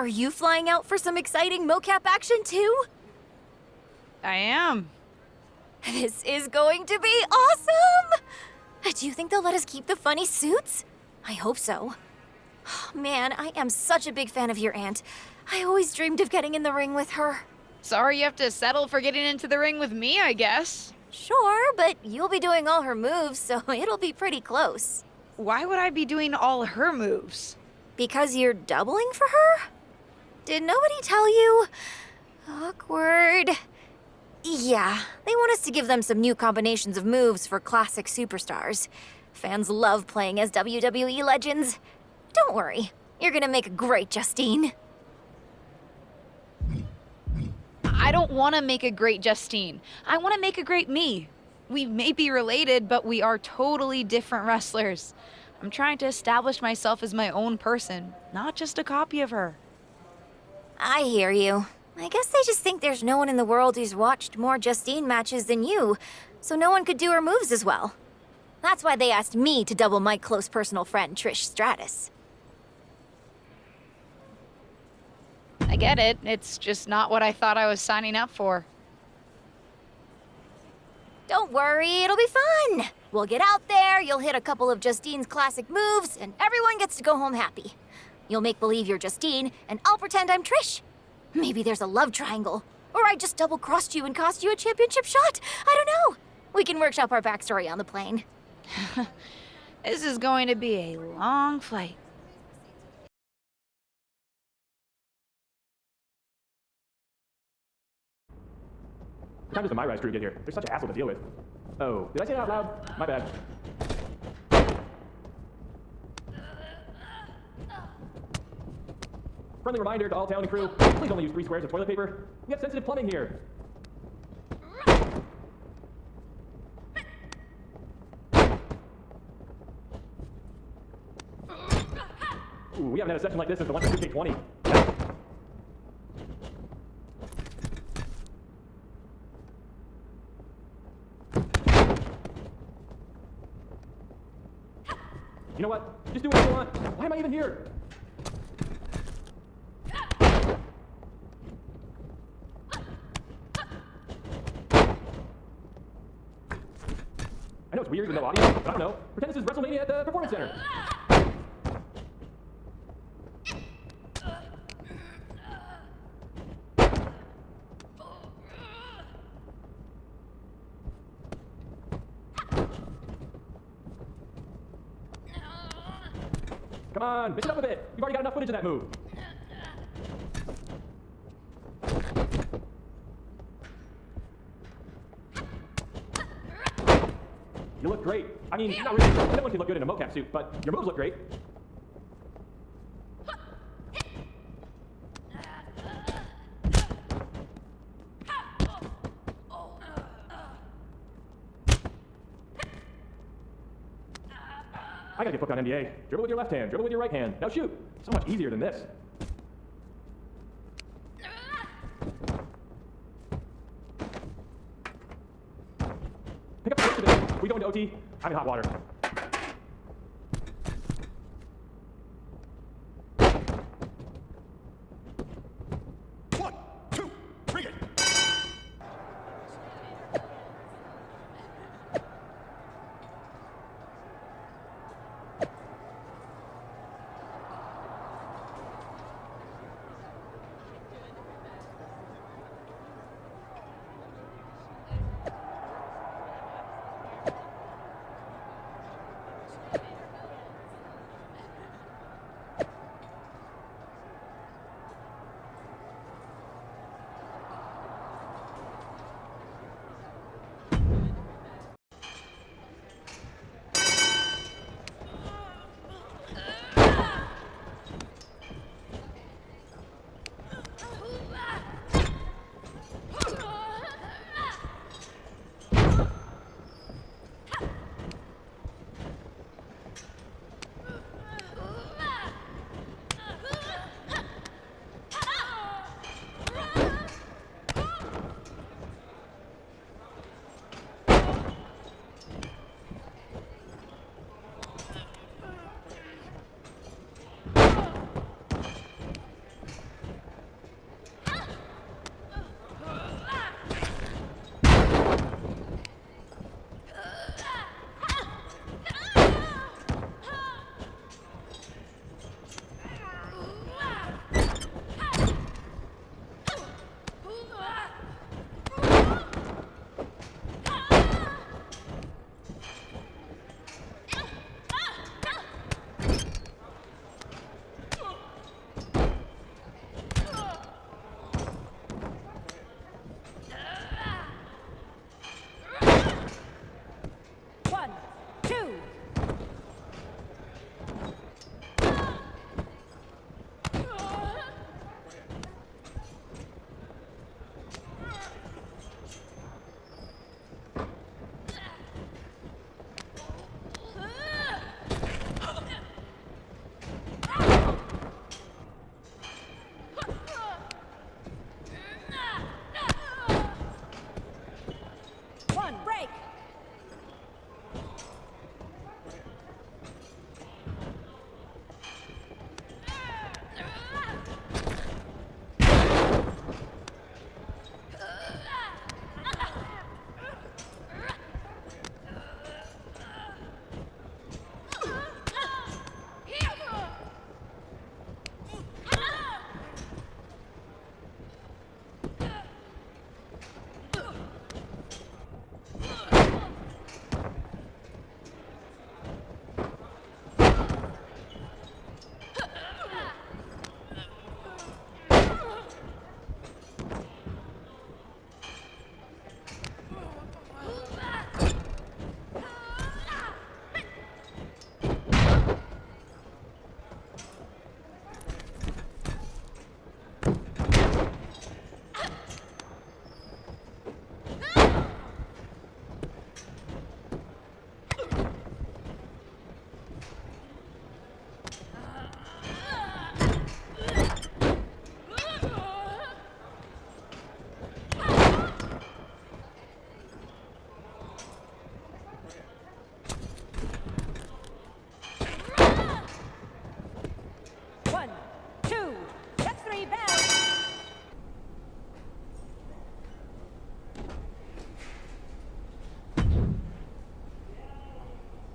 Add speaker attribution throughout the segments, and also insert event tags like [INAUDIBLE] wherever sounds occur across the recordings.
Speaker 1: Are you flying out for some exciting mocap action too?
Speaker 2: I am.
Speaker 1: This is going to be awesome! Do you think they'll let us keep the funny suits? I hope so. Oh, Man, I am such a big fan of your aunt. I always dreamed of getting in the ring with her.
Speaker 2: Sorry you have to settle for getting into the ring with me, I guess.
Speaker 1: Sure, but you'll be doing all her moves, so [LAUGHS] it'll be pretty close.
Speaker 2: Why would I be doing all her moves?
Speaker 1: Because you're doubling for her? Did nobody tell you? Awkward. Yeah, they want us to give them some new combinations of moves for classic superstars. Fans love playing as WWE legends. Don't worry, you're gonna make a great Justine.
Speaker 2: I don't want to make a great Justine. I want to make a great me. We may be related, but we are totally different wrestlers. I'm trying to establish myself as my own person, not just a copy of her.
Speaker 1: I hear you. I guess they just think there's no one in the world who's watched more Justine matches than you, so no one could do her moves as well. That's why they asked me to double my close personal friend, Trish Stratus.
Speaker 2: I get it. It's just not what I thought I was signing up for.
Speaker 1: Don't worry, it'll be fun. We'll get out there, you'll hit a couple of Justine's classic moves, and everyone gets to go home happy. You'll make believe you're Justine, and I'll pretend I'm Trish. Maybe there's a love triangle. Or I just double-crossed you and cost you a championship shot. I don't know. We can workshop our backstory on the plane. [LAUGHS]
Speaker 2: this is going to be a long flight.
Speaker 3: What time does the My Rise crew get here? They're such an asshole to deal with. Oh, did I say that out loud? My bad. Friendly reminder to all town and crew, please only use three squares of toilet paper. We have sensitive plumbing here. Ooh, we haven't had a session like this since the one from 2K20. You know what? Just do what you want. Why am I even here? It's no audio, I don't know. Pretend this is WrestleMania at the Performance Center. Come on, mix it up a bit. You've already got enough footage of that move. You look great. I mean, not really. Anyone can look good in a mocap suit, but your moves look great. I gotta get booked on NBA. Dribble with your left hand, dribble with your right hand. Now shoot. So much easier than this. Pick up the this. We go into OT. I'm in hot water.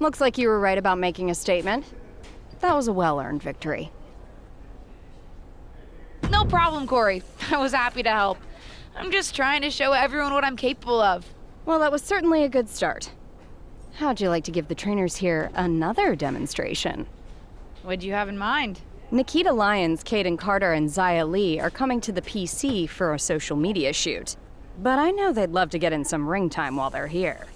Speaker 4: Looks like you were right about making a statement. That was a well earned victory.
Speaker 2: No problem, Corey. [LAUGHS] I was happy to help. I'm just trying to show everyone what I'm capable of.
Speaker 4: Well, that was certainly a good start. How'd you like to give the trainers here another demonstration?
Speaker 2: What'd you have in mind?
Speaker 4: Nikita Lyons, Kayden Carter, and Xia Li are coming to the PC for a social media shoot. But I know they'd love to get in some ring time while they're here.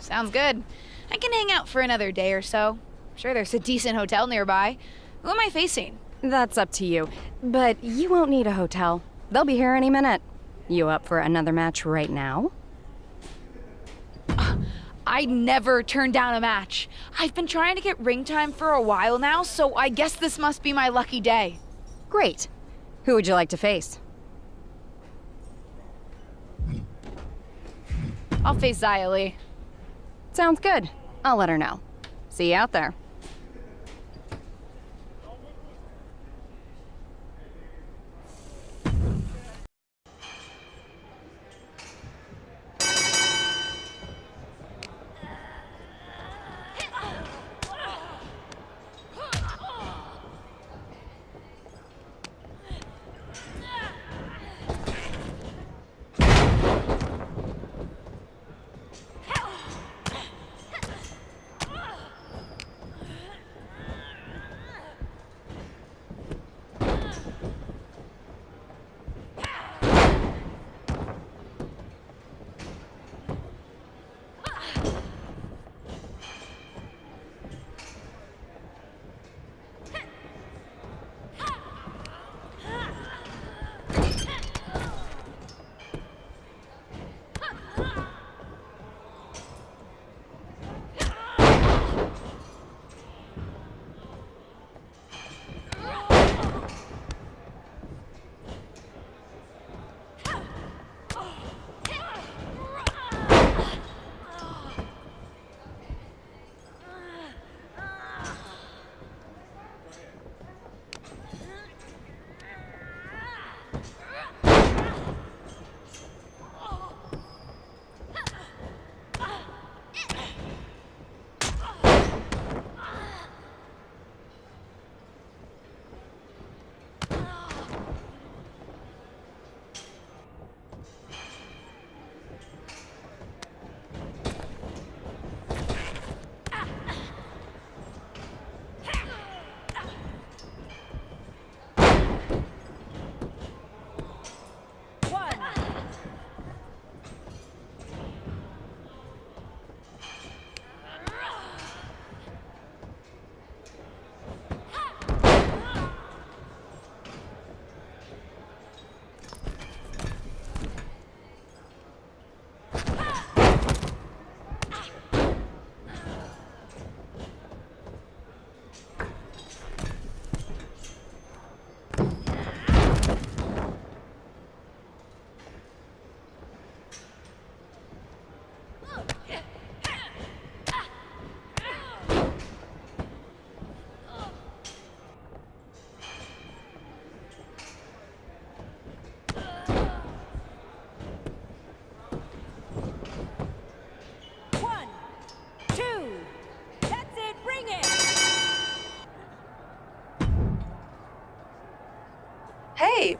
Speaker 2: Sounds good. I can hang out for another day or so. Sure, there's a decent hotel nearby. Who am I facing?
Speaker 4: That's up to you. But you won't need a hotel. They'll be here any minute. You up for another match right now? [SIGHS]
Speaker 2: I'd never turn down a match. I've been trying to get ring time for a while now, so I guess this must be my lucky day.
Speaker 4: Great. Who would you like to face?
Speaker 2: I'll face Li.
Speaker 4: Sounds good. I'll let her know. See you out there.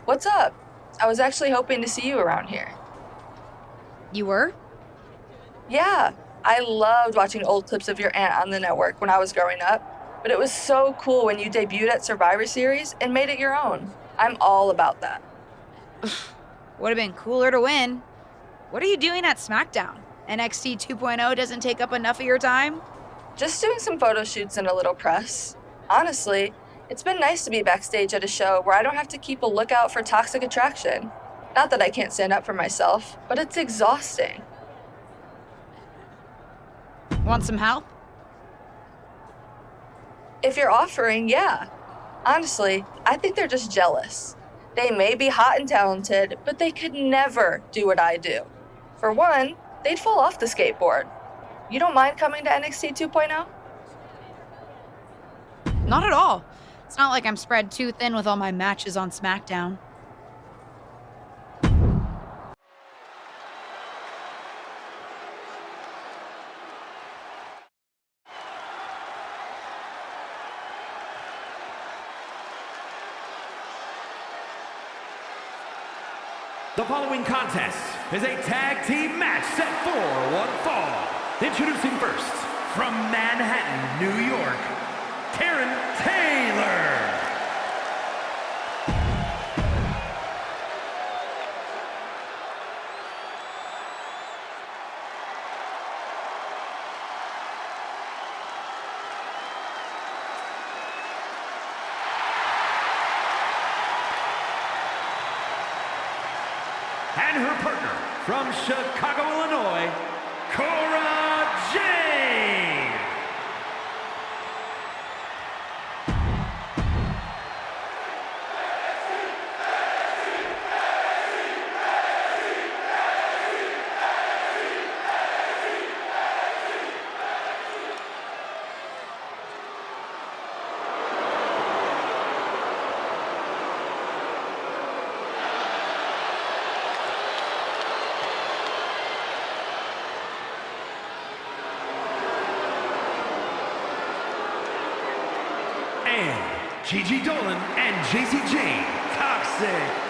Speaker 5: What's up? I was actually hoping to see you around here.
Speaker 2: You were?
Speaker 5: Yeah, I loved watching old clips of your aunt on the network when I was growing up, but it was so cool when you debuted at Survivor Series and made it your own. I'm all about that. [SIGHS]
Speaker 2: Would have been cooler to win. What are you doing at SmackDown? NXT 2.0 doesn't take up enough of your time?
Speaker 5: Just doing some photo shoots and a little press. Honestly, it's been nice to be backstage at a show where I don't have to keep a lookout for toxic attraction. Not that I can't stand up for myself, but it's exhausting.
Speaker 2: Want some help?
Speaker 5: If you're offering, yeah. Honestly, I think they're just jealous. They may be hot and talented, but they could never do what I do. For one, they'd fall off the skateboard. You don't mind coming to NXT 2.0?
Speaker 2: Not at all. It's not like I'm spread too thin with all my matches on SmackDown.
Speaker 6: The following contest is a tag team match set for one fall. Introducing first, from Manhattan, New York, Karen Taylor. From Chicago, Illinois, Gigi Dolin and Jacy Jayne, Toxic